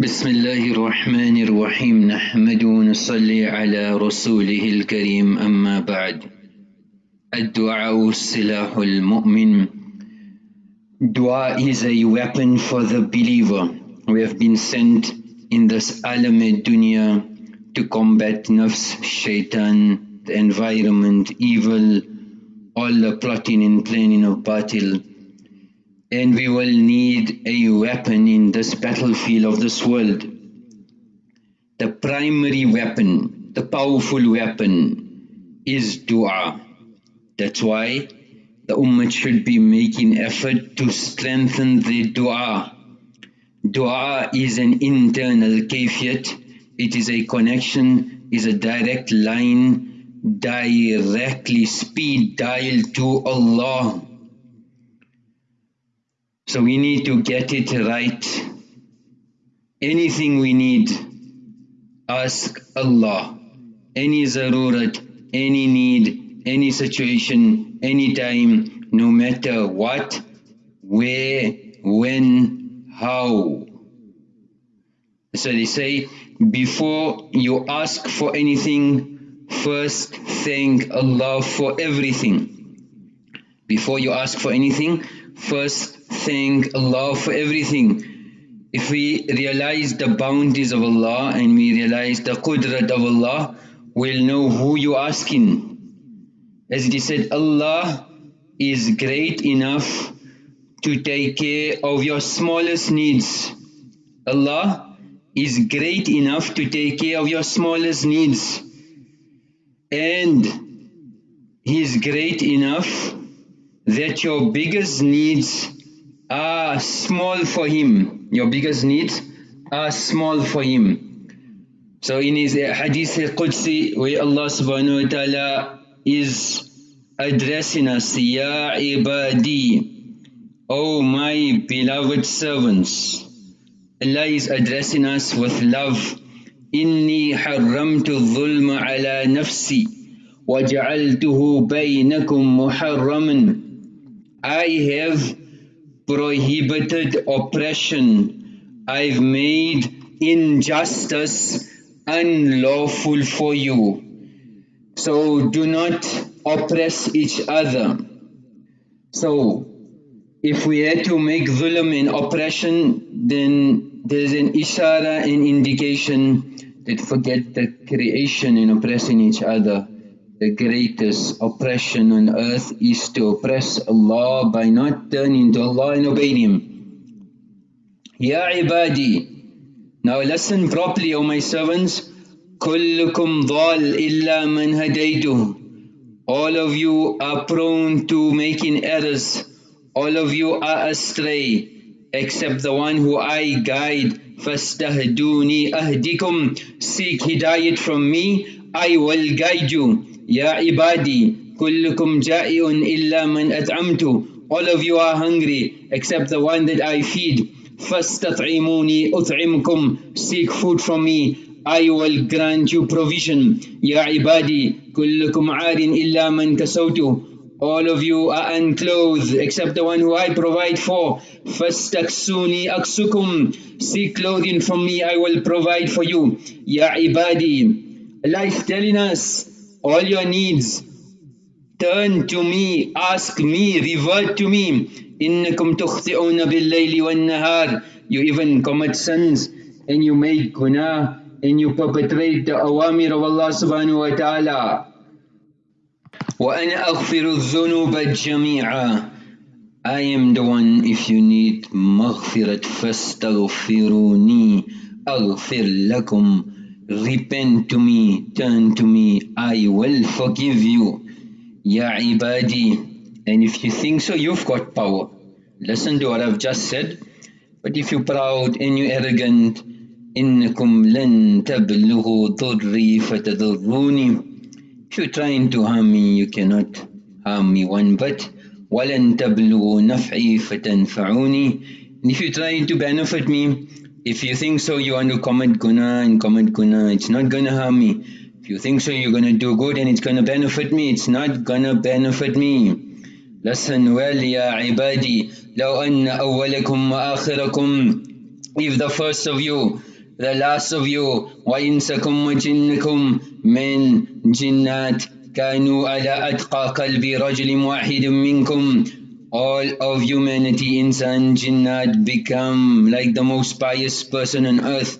بسم الله الرحمن الرحيم نحمد ونصلي على رسوله الكريم أما بعد الدعاء سلاح المؤمن Dua is a weapon for the believer. We have been sent in this alam dunya to combat nafs, shaitan, the environment, evil, all the plotting and planning of batil. And we will need a weapon in this battlefield of this world. The primary weapon, the powerful weapon is dua. That's why the ummah should be making effort to strengthen the dua. Dua is an internal kafiyat. It is a connection, is a direct line, directly speed dial to Allah. So we need to get it right. Anything we need, ask Allah. Any zarurat, any need, any situation, anytime, no matter what, where, when, how. So they say, before you ask for anything, first thank Allah for everything. Before you ask for anything, first thank Allah for everything. If we realize the bounties of Allah and we realize the qudrat of Allah, we'll know who you're asking. As it is said, Allah is great enough to take care of your smallest needs. Allah is great enough to take care of your smallest needs. And He is great enough that your biggest needs are small for Him. Your biggest needs are small for Him. So in His Hadith Qudsi, where Allah subhanahu wa ta'ala is addressing us, Ya ibadi, O my beloved servants. Allah is addressing us with love. إني حرمت الظلم على نفسي وجعلته بينكم محرما I have prohibited oppression. I've made injustice unlawful for you. So do not oppress each other. So if we had to make zulm and oppression, then there's an ishara an indication that forget the creation and oppressing each other The greatest oppression on earth is to oppress Allah by not turning to Allah and obeying Him. Ya ibadi, now listen properly O my servants, كلكم ضال إلا من هديته All of you are prone to making errors. All of you are astray except the one who I guide. فَاسْتَهْدُونِي أَهْدِكُمْ Seek hidayat from me, I will guide you. Ya ibadi, كُلُّكُمْ جَائِعٌ إِلَّا مَنْ أَطْعَمْتُ All of you are hungry except the one that I feed. فَاسْتَطْعِمُونِي أُطْعِمْكُمْ Seek food from me, I will grant you provision. Ya ibadi, kullukum arin illa man kasawtu. All of you are unclothed except the one who I provide for. Fastaksuni aksukum. Seek clothing from me, I will provide for you. Ya ibadi. Allah is telling us all your needs. Turn to me, ask me, revert to me. إنكم تخطئون بالليل والنهار. You even commit sins and you make guna and you perpetrate the awamir of Allah subhanahu wa ta'ala. وَأَنَا أَغْفِرُ الذُّنُوبَ جَمِيعًا I am the one if you need مغفرة فاستغفروني أغفر لكم Repent to me, turn to me, I will forgive you. Ya ibadi. And if you think so, you've got power. Listen to what I've just said. But if you're proud and you're arrogant, إنكم لن تبلغوا ضري فتضروني If you're trying to harm me, you cannot harm me one bit. ولن تبلغوا نفعي فتنفعوني And if you're trying to benefit me, if you think so you want to commit guna and commit guna, it's not going to harm me. If you think so you're going to do good and it's going to benefit me, it's not going to benefit me. Listen well, ya ibadi, لو أن أولكم وآخركم If the first of you the last of you وإنسكم وجنكم من جنات كانوا على أتقى قلب رجل واحد منكم all of humanity, insan, jinnat, become like the most pious person on earth.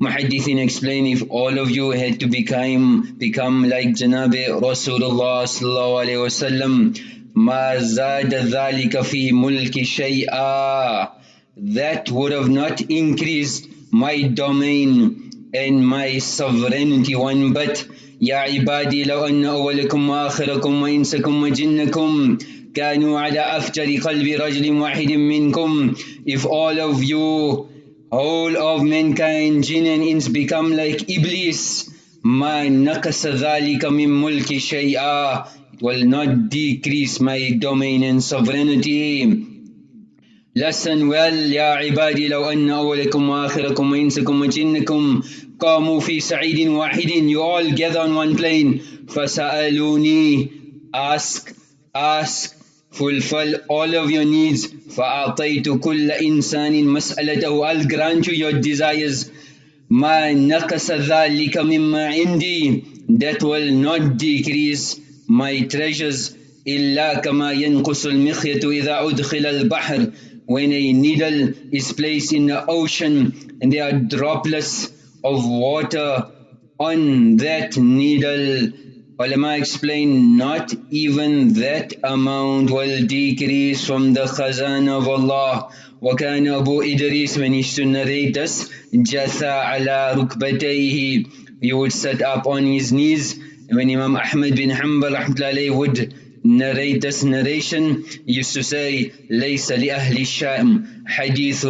Muhaddithin explain if all of you had to become become like Janab Rasulullah sallallahu alaihi wasallam, ma zada dhalika fi mulki shay'a. That would have not increased my domain and my sovereignty one but يا عبادي لو أن أولكم وآخركم وإنسكم وجنكم كانوا على أفجر قلب رجل واحد منكم if all of you all of mankind jinn and ins become like Iblis ما نقص ذلك من ملك شيئا it will not decrease my domain and sovereignty Listen well يا عبادي لو أن أولكم وآخركم وإنسكم وجنكم قاموا في سعيد واحد you all gather on one plane. فسألوني ask ask fulfill all of your needs. فأعطيت كل إنسان مسألته. I'll grant you your desires. ما نقص ذلك مما عندي. That will not decrease my treasures إلا كما ينقص المخيط إذا أدخل البحر. when a needle is placed in the ocean and there are droplets of water on that needle Ulama explain not even that amount will decrease from the khazan of Allah. وكان أبو إدريس when he used to narrate us جثى على ركبتيه he would sit up on his knees when Imam Ahmad bin Hanbal would narrate this narration he used to say ليس لأهل الشام حديث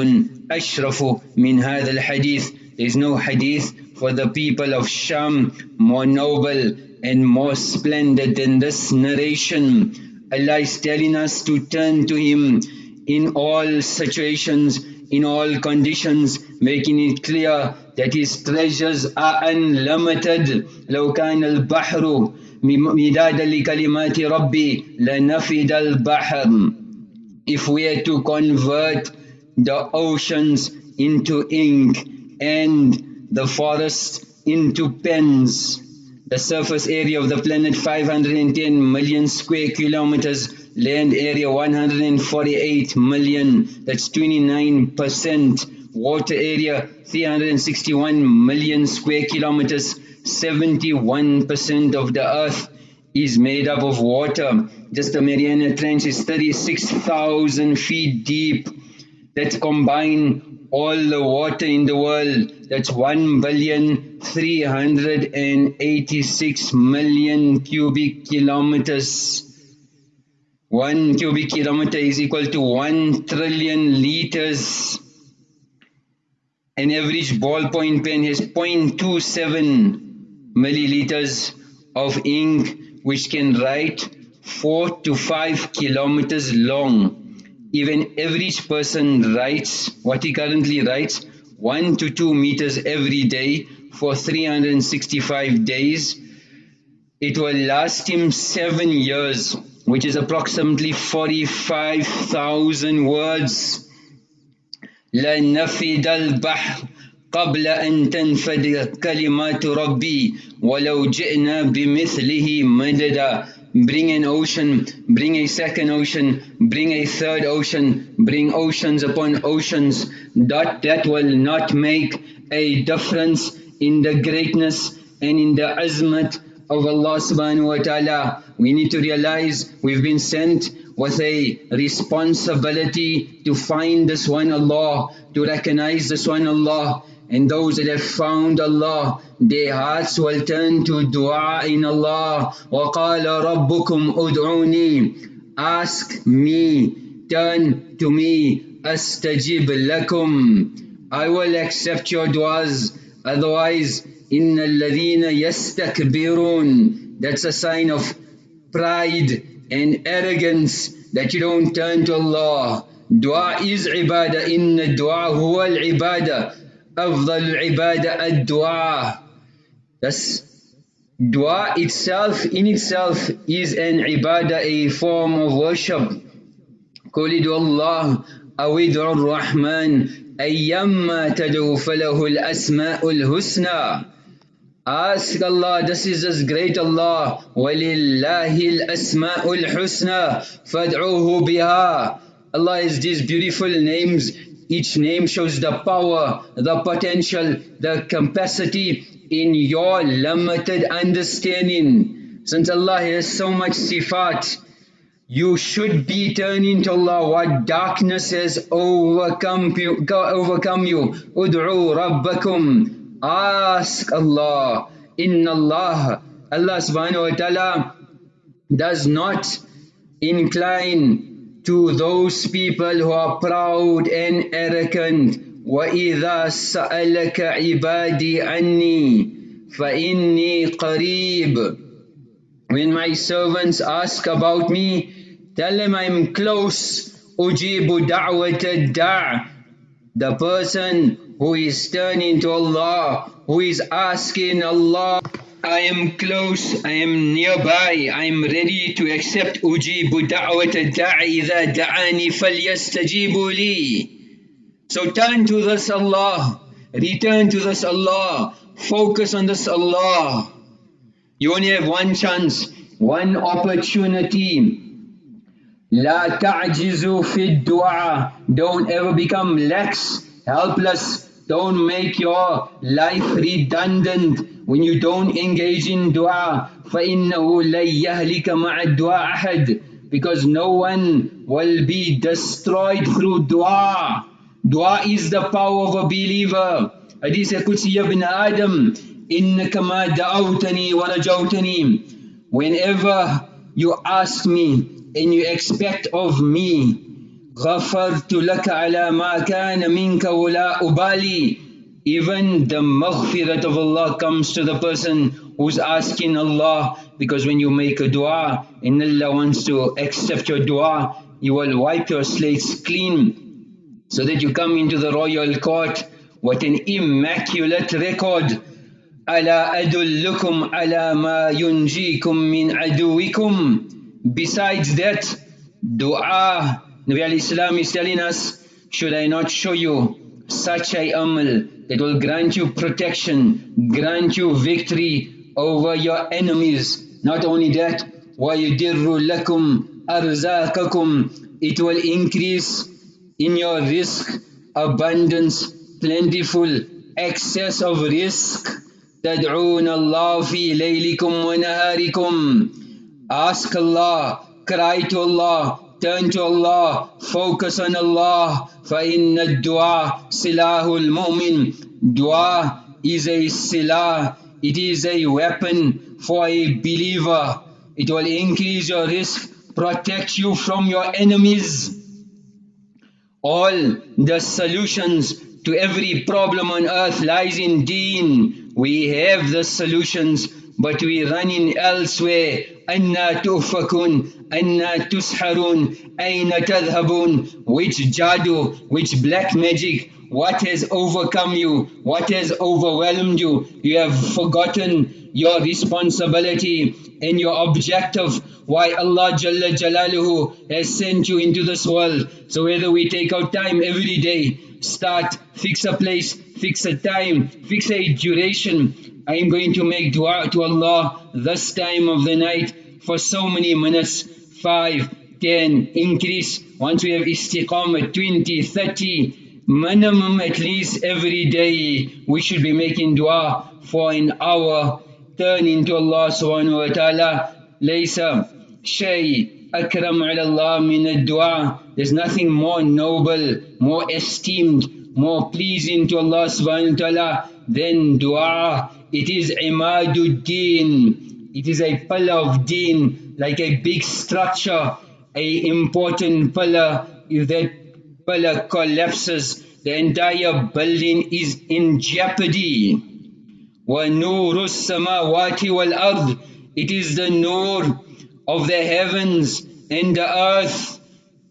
أشرف من هذا الحديث there is no hadith for the people of Sham more noble and more splendid than this narration. Allah is telling us to turn to Him in all situations, in all conditions, making it clear that His treasures are unlimited. لو كان البحر مدادا لكلمات ربي لنفد البحر If we are to convert the oceans into ink and the forests into pens, the surface area of the planet 510 million square kilometers, land area 148 million, that's 29%, water area 361 million square kilometers, 71% of the earth is made up of water. Just the Mariana Trench is 36,000 feet deep. That's combined all the water in the world. That's 1 billion 386 million cubic kilometers. One cubic kilometer is equal to 1 trillion liters. An average ballpoint pen has 0.27 milliliters of ink which can write 4 to 5 kilometers long even average person writes what he currently writes 1 to 2 meters every day for 365 days. It will last him 7 years, which is approximately 45,000 words. لنفد البحر قبل أن تنفد كلمات ربي ولو جئنا بمثله مددا bring an ocean, bring a second ocean, bring a third ocean, bring oceans upon oceans, that that will not make a difference in the greatness and in the azmat of Allah subhanahu wa ta'ala. We need to realize we've been sent with a responsibility to find this one Allah, to recognize this one Allah, and those that have found Allah, their hearts will turn to dua in Allah. وَقَالَ رَبُّكُمْ أُدْعُونِي Ask me, turn to me, أَسْتَجِبْ لَكُمْ I will accept your duas, otherwise, إِنَّ الَّذِينَ يَسْتَكْبِرُونَ That's a sign of pride and arrogance that you don't turn to Allah. Dua is ibadah, inna dua huwa al-ibadah. أفضل العبادة الدعاء Thus, dua itself, in itself, is an ibadah, a form of worship. قل ادعوا الله أو ادعوا الرحمن أيما تدعو فله الأسماء الحسنى Ask Allah, this is as great Allah. وَلِلَّهِ الْأَسْمَاءُ الْحُسْنَى فَادْعُوهُ بِهَا Allah has these beautiful names. each name shows the power, the potential, the capacity in your limited understanding. Since Allah has so much sifat, you should be turning to Allah. What darkness has overcome you. Ud'u rabbakum. Ask Allah. Inna Allah. Allah subhanahu wa ta'ala does not incline to those people who are proud and arrogant. وَإِذَا سَأَلَكَ عِبَادِي عَنِّي فَإِنِّي قَرِيبٌ When my servants ask about me, tell them I'm close. أُجِيبُ دَعْوَةَ الدَّعْ The person who is turning to Allah, who is asking Allah, I am close, I am nearby, I am ready to accept أجيب دعوة الداعي إذا دعاني فليستجيبوا لي. So turn to this Allah, return to this Allah, focus on this Allah. You only have one chance, one opportunity. لا تعجزوا في الدعاء. Don't ever become lax, helpless, don't make your life redundant when you don't engage in dua. فَإِنَّهُ لَن يَهْلِكَ مَعَ الدُّعَى أَحَدٍ Because no one will be destroyed through dua. Dua is the power of a believer. Hadith Qudsi ibn Adam, إِنَّكَ مَا دَعَوْتَنِي وَرَجَوْتَنِي Whenever you ask me and you expect of me, غفرت لك على ما كان منك ولا أبالي even the maghfirat of Allah comes to the person who's asking Allah because when you make a dua and Allah wants to accept your dua you will wipe your slates clean so that you come into the royal court what an immaculate record ألا أدلكم على ما ينجيكم من عدوكم besides that dua Nabi Islam is telling us, should I not show you such a amal that will grant you protection, grant you victory over your enemies. Not only that, وَيُدِرُّ لَكُمْ أَرْزَاقَكُمْ It will increase in your rizq, abundance, plentiful, excess of rizq. تَدْعُونَ اللَّهُ فِي لَيْلِكُمْ وَنَهَارِكُمْ Ask Allah, cry to Allah turn to Allah, focus on Allah. فَإِنَّ الدُّعَى سِلَاهُ الْمُؤْمِنِ Dua is a silah, it is a weapon for a believer. It will increase your rizq, protect you from your enemies. All the solutions to every problem on earth lies in deen. We have the solutions but we run in elsewhere. أنا تؤفكون أنا تسحرون أين تذهبون which jadoo which black magic what has overcome you what has overwhelmed you you have forgotten your responsibility and your objective why Allah Jalla Jalaluhu has sent you into this world so whether we take out time every day start fix a place fix a time fix a duration I am going to make dua to Allah this time of the night for so many minutes, 5, 10, increase. Once we have istiqamah, 20, 30, minimum at least every day we should be making dua for an hour. Turn into Allah subhanahu wa ta'ala. Laysa shay akram ala Allah min dua There's nothing more noble, more esteemed, more pleasing to Allah subhanahu wa ta'ala than dua. It is imaduddin. It is a pillar of deen, like a big structure, a important pillar. If that pillar collapses, the entire building is in jeopardy. وَنُورُ السَّمَاوَاتِ وَالْأَرْضِ It is the nur of the heavens and the earth.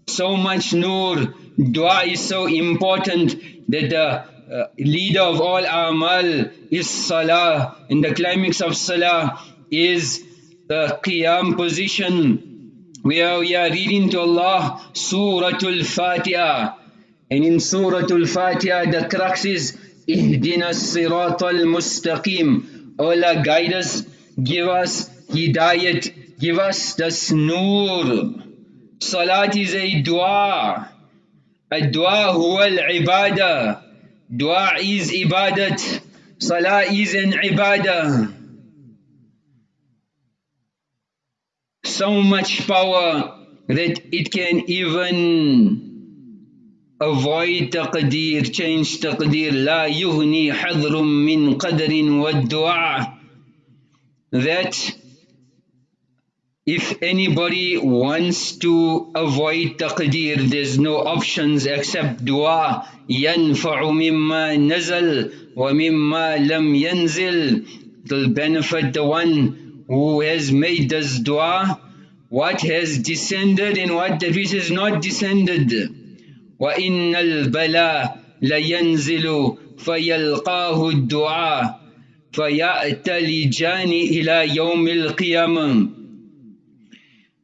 So much nur. Dua is so important that the uh, leader of all amal is salah and the climax of salah is the qiyam position where we are reading to Allah Suratul Fatiha And in Surah Al-Fatiha, the crux is, Ihdina sirat al-mustaqim. Allah guide us, give us hidayat, give us the nur. Salat is a dua. A dua huwa al-ibadah. Dua is ibadat. Salah is an ibadah. So much power that it can even avoid taqdeer, change taqdeer. لا يغني حذر من قدر والدعاء. That if anybody wants to avoid taqdeer, there's no options except dua. ينفع مما نزل ومما لم ينزل. It'll benefit the one who has made this dua, what has descended and what that which has not descended. وإن البلاء لينزل فيلقاه الدعاء فيأتلجان إلى يوم القيامة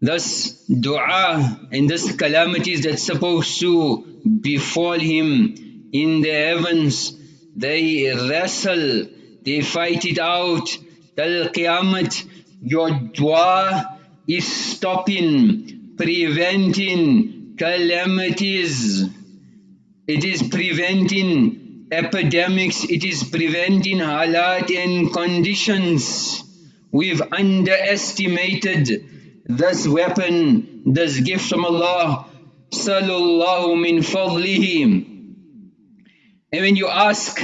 Thus, dua and thus calamities that's supposed to befall him in the heavens, they wrestle, they fight it out. Till Qiyamah, your dua is stopping, preventing calamities. It is preventing epidemics, it is preventing halat and conditions. We've underestimated this weapon, this gift from Allah, sallallahu min fadlihi. And when you ask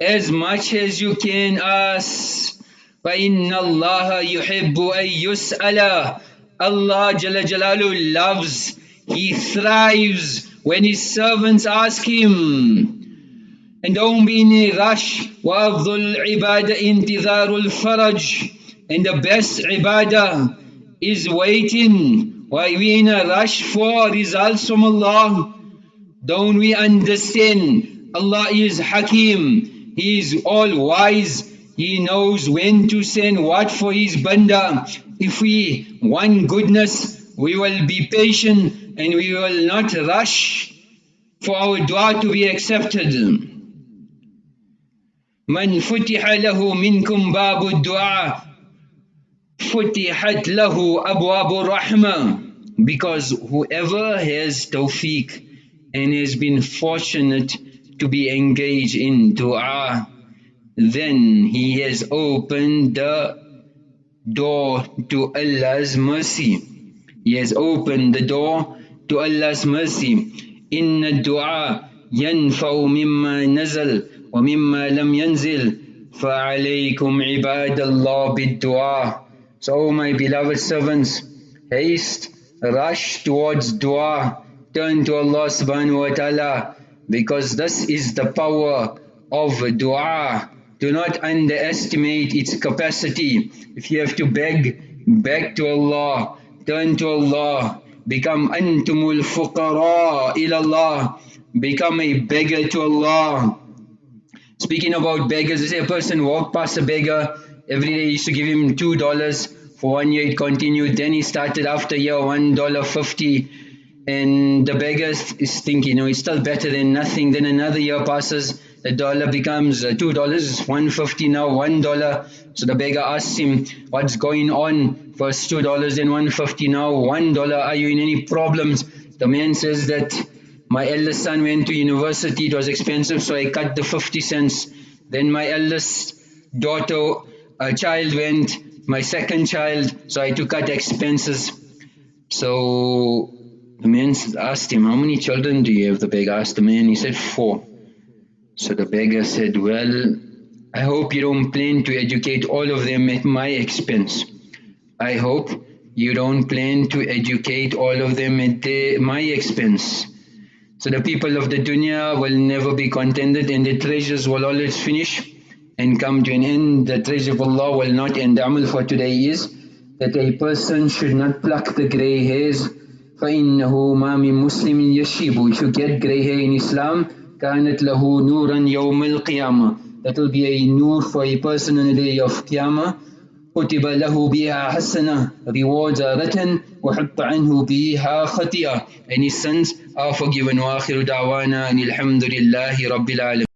as much as you can ask, فَإِنَّ اللَّهَ يُحِبُّ أَن يُسْأَلَ Allah Jalla Jalalu loves, He thrives when His servants ask Him. And don't be in a rush. وَأَفْضُلُ الْعِبَادَ إِنْتِظَارُ الْفَرَجِ And the best ibadah is waiting. Why we in a rush for results from Allah? Don't we understand? Allah is Hakim. He is all wise. He knows when to send what for His banda. If we want goodness, we will be patient and we will not rush for our dua to be accepted. من فتح له منكم باب الدعاء فتحت له أبواب الرحمة because whoever has tawfiq and has been fortunate to be engaged in dua then he has opened the door to Allah's mercy he has opened the door to Allah's mercy إن الدعاء ينفع مما نزل ومما لم ينزل فعليكم عباد الله بالدعاء so, my beloved servants, haste, rush towards dua, turn to Allah subhanahu wa ta'ala, because this is the power of dua. Do not underestimate its capacity. If you have to beg, beg to Allah, turn to Allah, become antumul fuqara ilallah, become a beggar to Allah. Speaking about beggars, say a person walked past a beggar, Every day used to give him two dollars. For one year it continued. Then he started after year one dollar fifty. And the beggar is thinking, you know, it's still better than nothing. Then another year passes, the dollar becomes uh, two dollars, one fifty now, one dollar. So the beggar asks him, what's going on? First two dollars, then one fifty now, one dollar. Are you in any problems? The man says that my eldest son went to university, it was expensive, so I cut the 50 cents. Then my eldest daughter a child went, my second child, so I took out expenses. So the man asked him, how many children do you have? The beggar asked the man, he said, four. So the beggar said, well, I hope you don't plan to educate all of them at my expense. I hope you don't plan to educate all of them at the, my expense. So the people of the dunya will never be contented and the treasures will always finish and come to an end, the treasure of Allah will not end. The amal for today is that a person should not pluck the grey hairs. فَإِنَّهُ مَا مِن مُسْلِمٍ يَشِيبُ If you get grey hair in Islam, كَانَتْ لَهُ نُورًا يَوْمَ الْقِيَامَةِ That will be a nur for a person on the day of Qiyamah. كتب له بها حسنة rewards are written وحط عنه بها خطيئة any sins are forgiven وآخر دعوانا أن الحمد لله رب العالمين